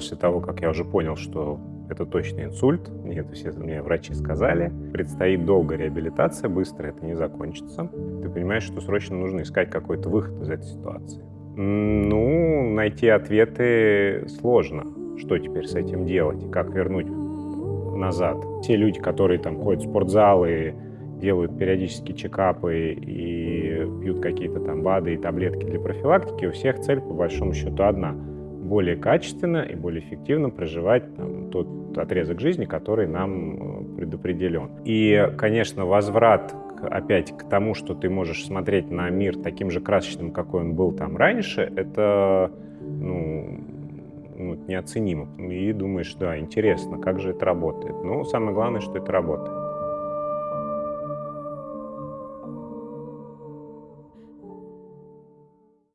после того, как я уже понял, что это точно инсульт, мне это все мне врачи сказали, предстоит долгая реабилитация, быстро это не закончится. Ты понимаешь, что срочно нужно искать какой-то выход из этой ситуации. Ну, найти ответы сложно. Что теперь с этим делать? Как вернуть назад? Те люди, которые там ходят в спортзалы, делают периодические чекапы и пьют какие-то там БАДы и таблетки для профилактики, у всех цель по большому счету одна – более качественно и более эффективно проживать там, тот отрезок жизни, который нам э, предопределен. И, конечно, возврат опять к тому, что ты можешь смотреть на мир таким же красочным, какой он был там раньше, это ну, ну, неоценимо. И думаешь, да, интересно, как же это работает. Ну, самое главное, что это работает.